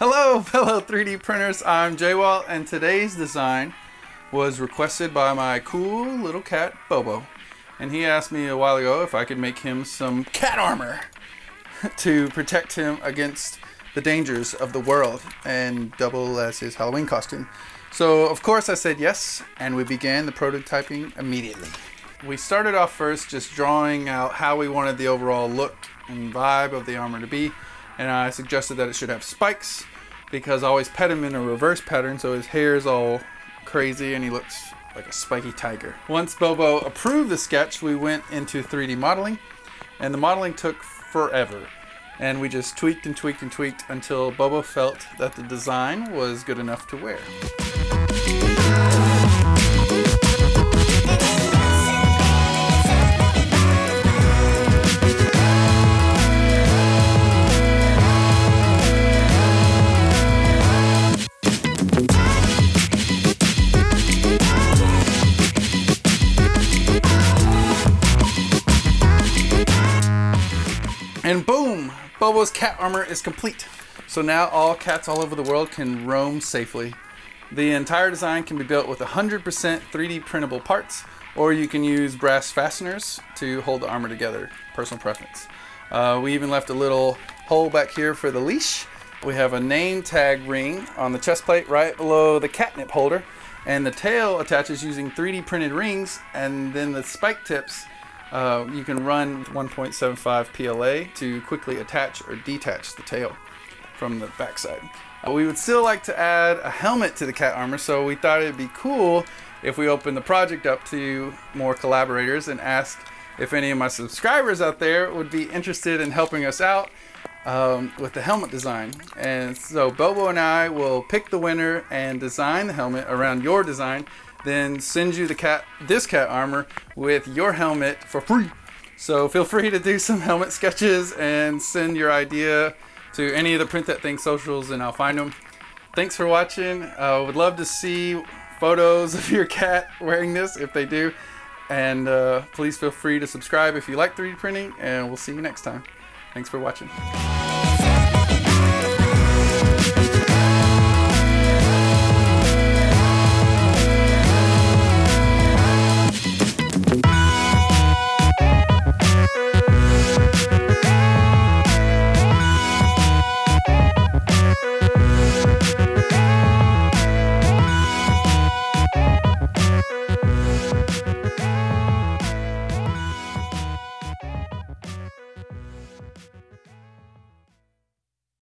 Hello, fellow 3D printers. I'm Jaywalt, and today's design was requested by my cool little cat, Bobo. And he asked me a while ago if I could make him some cat armor to protect him against the dangers of the world and double as his Halloween costume. So, of course, I said yes, and we began the prototyping immediately. We started off first just drawing out how we wanted the overall look and vibe of the armor to be and I suggested that it should have spikes because I always pet him in a reverse pattern so his hair is all crazy and he looks like a spiky tiger. Once Bobo approved the sketch, we went into 3D modeling and the modeling took forever. And we just tweaked and tweaked and tweaked until Bobo felt that the design was good enough to wear. And boom! Bobo's cat armor is complete. So now all cats all over the world can roam safely. The entire design can be built with 100% 3D printable parts, or you can use brass fasteners to hold the armor together. Personal preference. Uh, we even left a little hole back here for the leash. We have a name tag ring on the chest plate right below the catnip holder, and the tail attaches using 3D printed rings, and then the spike tips uh, you can run 1.75 PLA to quickly attach or detach the tail from the backside. Uh, we would still like to add a helmet to the cat armor, so we thought it'd be cool if we open the project up to more collaborators and ask if any of my subscribers out there would be interested in helping us out um, with the helmet design. And so Bobo and I will pick the winner and design the helmet around your design then send you the cat this cat armor with your helmet for free. So feel free to do some helmet sketches and send your idea to any of the Print That Thing socials and I'll find them. Thanks for watching. I uh, would love to see photos of your cat wearing this if they do. And uh, please feel free to subscribe if you like 3D printing and we'll see you next time. Thanks for watching.